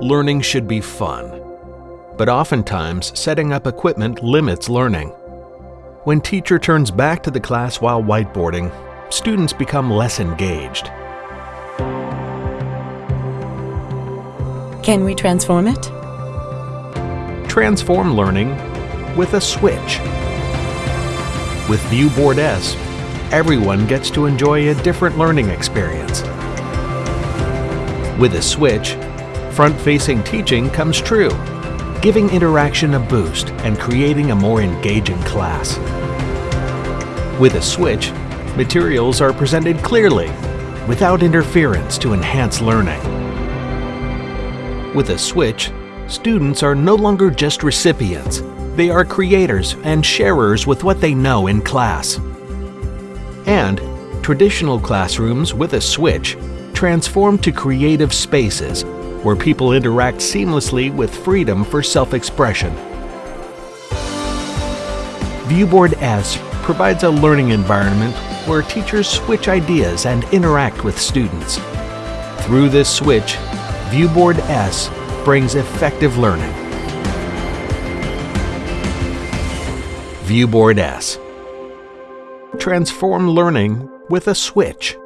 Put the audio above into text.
learning should be fun. But oftentimes, setting up equipment limits learning. When teacher turns back to the class while whiteboarding, students become less engaged. Can we transform it? Transform learning with a switch. With ViewBoard S, everyone gets to enjoy a different learning experience. With a switch, front-facing teaching comes true, giving interaction a boost and creating a more engaging class. With a switch, materials are presented clearly, without interference to enhance learning. With a switch, students are no longer just recipients, they are creators and sharers with what they know in class. And traditional classrooms with a switch transform to creative spaces where people interact seamlessly with freedom for self-expression. ViewBoard S provides a learning environment where teachers switch ideas and interact with students. Through this switch, ViewBoard S brings effective learning. ViewBoard S. Transform learning with a switch.